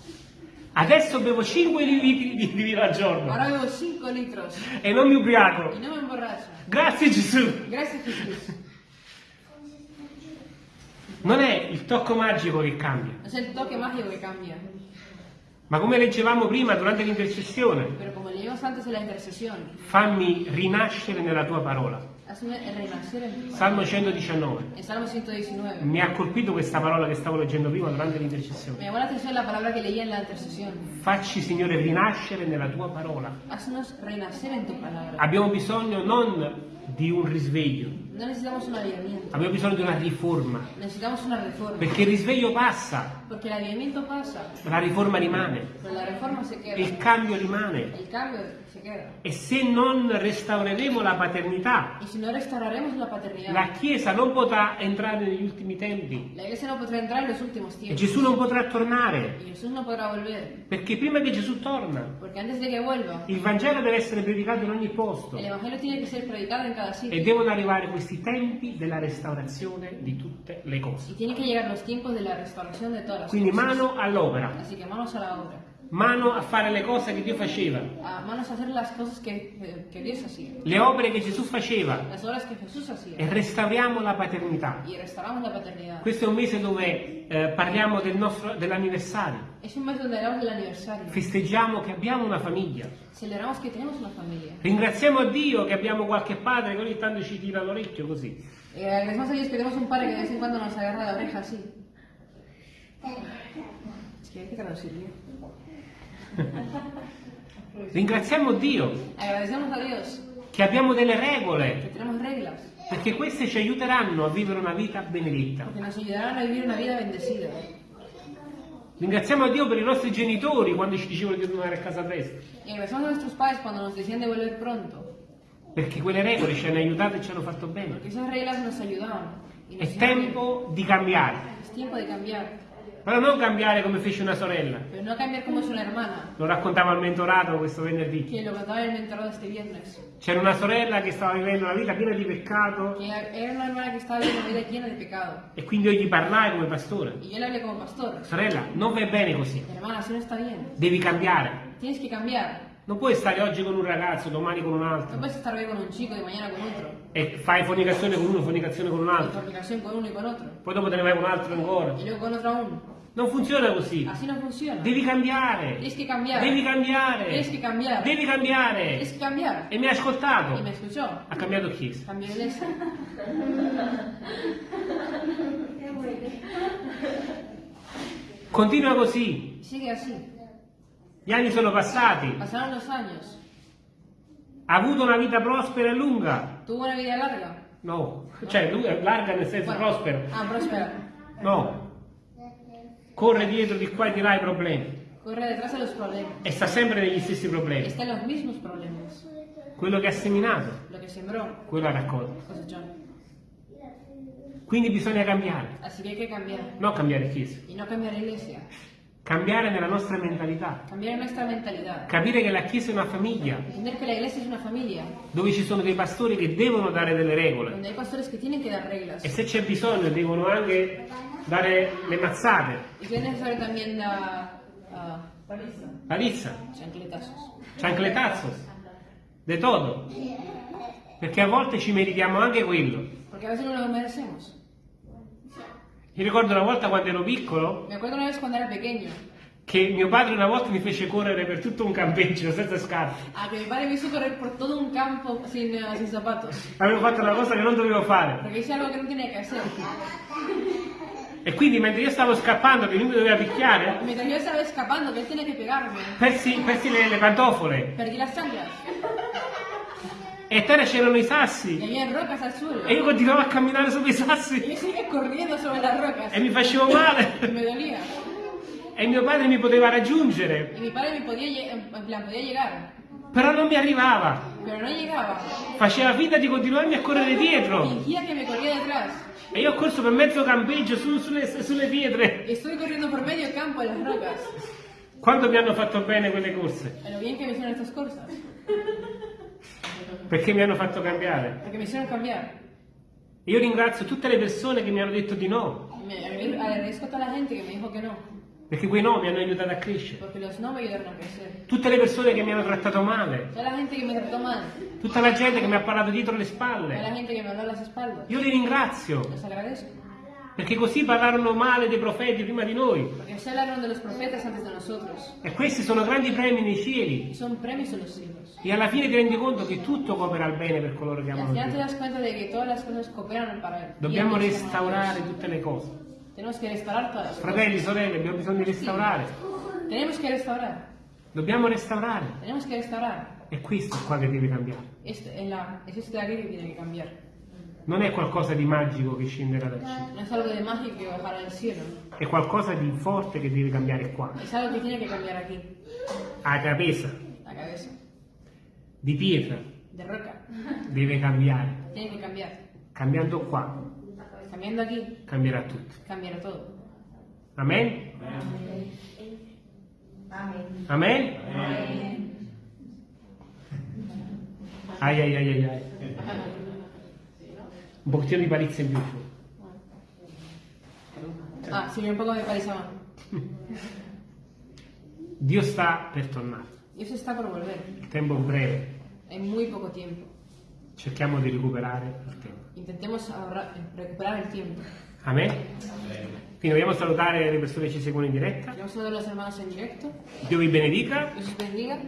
Adesso bevo 5 litri di vino al giorno Ahora bebo 5 litros e non mi ubriaco. y no me emborracho. Grazie Gesù. Gracias Jesús. Non è il tocco magico che cambia, No es el toque mágico que cambia, ma come leggevamo prima durante l'intercessione, fammi rinascere nella tua parola. Salmo 119. En Salmo 119. Mi ha colpito questa parola che stavo leggendo prima durante l'intercessione. llamó la atención la palabra que leía en la intercesión. Facci, Signore, rinascere nella tua parola. Abbiamo bisogno non di un risveglio, No necesitamos un avivamiento, abbiamo bisogno di una riforma. necesitamos una reforma. Perché il risveglio passa, avivamiento pasa, ma la riforma rimane, la queda. il cambio rimane. El cambio. E se non restaureremo la paternità, no la paternidad, la Chiesa non potrà entrare negli ultimi tempi no e. Gesù non potrà tornare. Perché prima che Gesù torna, que vuelva, il Vangelo deve essere predicato in ogni posto e devono arrivare questi tempi della restaurazione di tutte le Y cose. tienen que llegar los tiempos de la restauración de todas las Quindi cosas. mano all'opera, Así que manos a la obra. Mano a fare le cose che Dio faceva, A manos a hacer las cosas que, que- le opere che Gesù faceva e restauriamo la paternità. La. Questo è un mese dove eh, parliamo del dell'anniversario, Es un mes donde hablamos del aniversario. festeggiamo che abbiamo una famiglia, ringraziamo Dio che abbiamo qualche padre che ogni tanto ci tira l'orecchio così. Eh, agradecemos a Dios que tenemos un padre que de vez nos agarra la oreja así. Es que hay que traducirlo. Ringraziamo Dio Dios che abbiamo delle regole, perché queste ci aiuteranno a vivere una vita benedetta. Ringraziamo Dio per i nostri genitori quando ci dicevano di tornare a casa presto, perché quelle regole ci hanno aiutato e ci hanno fatto bene. È tempo di cambiare, Però non cambiare come fece una sorella. pero no cambiar como una hermana, Lo raccontavo al mentorato questo venerdì. que lo contaba el mentorado este viernes. C'era una sorella che stava vivendo una vita piena di peccato Que era una hermana que estaba viviendo una vida llena de pecado. e quindi io gli parlai come pastore. Y yo le hablé como pastor. Sorella, non vai bene così, Hermana, así no está bien. devi cambiare. Tienes que cambiar. Non puoi stare oggi con un ragazzo, domani con un altro. puedes estar hoy con un chico mañana con otro. E fai fornicazione con uno, fornicazione con un altro. fornicación con uno y con otro. Poi dopo te ne vai con un altro ancora. Y luego con otro aún. Non funziona così. Así no funciona. Devi cambiare. Tienes que cambiar. Devi cambiare. Tienes que cambiar. Devi cambiare. Tienes que cambiar. E mi ha ascoltato. Y me escuchó. Ha cambiato. Cambió de iglesia. Continua così. Sigue así. Gli anni sono passati. Pasaron los años. Ha avuto una vita prospera e lunga. Tuvo una vida larga. No. Cioè, larga nel senso Bueno. prospero. Ah, próspera. No. Corre dietro di qua e di là i problemi. Corre detrás de los problemas. E sta sempre negli stessi problemi. Está en los mismos problemas. Quello che ha seminato, Lo que sembró, quello ha raccolto. Quindi bisogna cambiare. Así que hay que cambiar. Non cambiare chiesa. Y no cambiar la iglesia. Cambiare nella nostra mentalità, cambiare nuestra mentalidad, capire che la Chiesa è una famiglia, entender que la iglesia es una familia, dove ci sono dei pastori che devono dare delle regole. Donde hay pastores que tienen que dar reglas. E se c'è bisogno devono anche dare le mazzate, y si es necesario también dar ah, palizza, chancletazos. ciancletazos, de todo. Perché a volte ci meritiamo anche quello. Porque a veces no lo merecemos. Mi ricordo una volta quando ero piccolo Me acuerdo una vez cuando era pequeño, che mio padre una volta mi fece correre per tutto un campeggio senza scarpe. a que mi padre me hizo correr por todo un campo sin, ah, sin zapatos. Avevo fatto una cosa che non dovevo fare. Porque hice algo que no tenía que hacer. E quindi mentre io stavo scappando, che lui mi doveva picchiare, Y mientras yo estaba escapando, que él tenía que pegarme, persi, persi le, le pantofole. perdí las chanclas. E terra c'erano i sassi. había rocas al suelo. E io continuavo a camminare sopra i sassi. yo seguía corriendo sobre las rocas. E mi facevo male. Y me dolía. E mio padre mi poteva raggiungere. Y mi padre podía, lle- en plan, podía llegar, Però non mi arrivava. pero no llegaba. Faceva finta di continuarmi a correre dietro. E io ho corso per mezzo campeggio su- sulle, sulle pietre. Y estoy corriendo por medio campo las rocas. Quanto mi hanno fatto bene quelle corse? Pero bien que me hicieron estas cosas. Perché mi hanno fatto cambiare. Porque me hicieron cambiar. E io ringrazio tutte le persone che mi hanno detto di no. Me agra- agradezco a toda la gente que me dijo que no. Perché quei no mi hanno aiutato a crescere. No. Tutte le persone che mi hanno trattato male. La mal. Tutta la gente che mi ha parlato dietro le spalle. la. Io li ringrazio. Perché così parlarono male dei profeti prima di noi. Porque se hablaron de los profetas antes de nosotros. E questi sono grandi premi nei cieli. Son premios en los cielos. E alla fine ti rendi conto che tutto coopera al bene per coloro che Y al amano final te Dio. das cuenta de que todas las cosas cooperan para él. Dobbiamo restaurare tutte le cose. Tenemos que restaurar todas las cosas. Fratelli, sorelle, abbiamo bisogno di restaurare. Tenemos que restaurar. Dobbiamo restaurare. Tenemos que restaurar. E questo è qua che deve cambiare. Esto, en la, es esto de aquí que tiene que cambiar. Non è qualcosa di magico che scenderà dal cielo. No es algo de mágico que bajará del cielo. È qualcosa di forte che deve cambiare qua. Es algo que tiene que cambiar aquí. A cabeza, La cabeza. di pietra, De roca. deve cambiare. Tiene que cambiar. Cambiando qua, Cambiando aquí, cambierà tutto. cambiará todo. Amen? Amen? Ai ai ai ai ai. Un pochettino di palizia in più. Ah, sí, un poco de parisama. Dio sta per tornare. Dios está por volver. Il tempo è breve. En muy poco tiempo. Cerchiamo di recuperare il tempo. Intentemos ahorrar- recuperar el tiempo. Amen? Quindi vogliamo salutare le persone che ci seguono in diretta. Dio vi benedica Dios os bendiga.